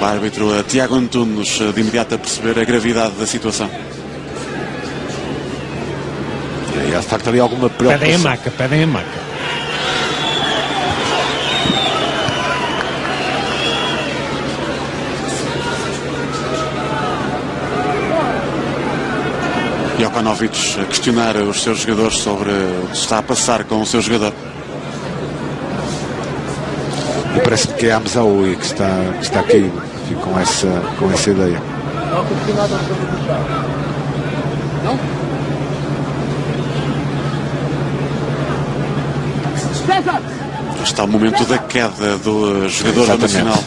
O árbitro eh, Tiago Antunes eh, de imediato a perceber a gravidade da situação. E aí há de facto ali alguma Pedem a preocupação. maca, pedem a maca. Jokanovic a questionar os seus jogadores sobre o que está a passar com o seu jogador. E parece-me que é a Amzaoui que está, que está aqui enfim, com, essa, com essa ideia. Está o momento da queda do jogador Exatamente. nacional.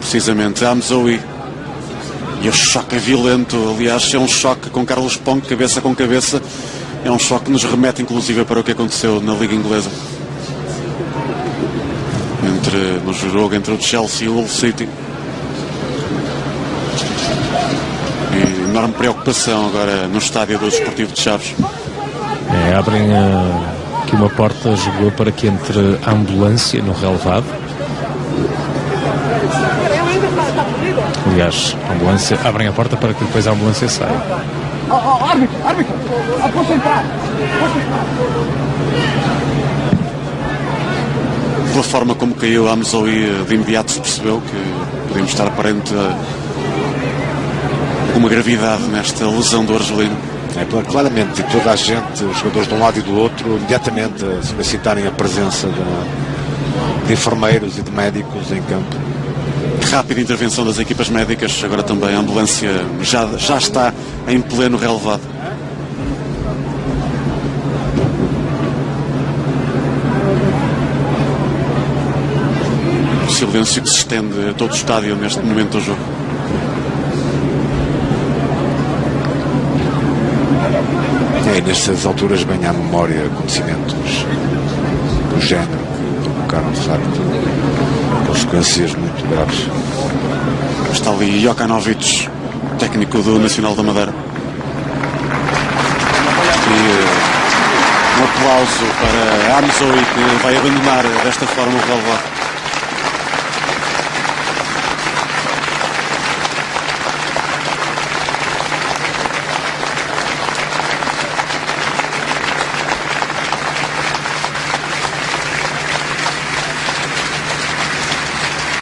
Precisamente, Amzoui. E o choque é violento. Aliás, é um choque com Carlos Ponk, cabeça com cabeça. É um choque que nos remete, inclusive, para o que aconteceu na Liga Inglesa. Entre, no jogo entre o Chelsea e o Hull City. E enorme preocupação agora no estádio do Desportivo de Chaves. É, abrem ah, aqui uma porta, jogou para que entre a ambulância no relevado. Aliás, a ambulância, abrem a porta para que depois a ambulância saia. Pela forma como caiu a Amzoui, de imediato se percebeu que podíamos estar aparente a uma gravidade nesta lesão do argelino. É, claramente, toda a gente, os jogadores de um lado e do outro, imediatamente a solicitarem a presença de, de enfermeiros e de médicos em campo. Rápida intervenção das equipas médicas, agora também a ambulância já, já está em pleno relevado. Silêncio que se estende a todo o estádio neste momento do jogo. É, nestas alturas vem à memória acontecimentos do género que provocaram, de facto, consequências muito graves. Está ali Jokanovic, técnico do Nacional da Madeira. E eh, um aplauso para Amzoui, que vai abandonar desta forma o relevado.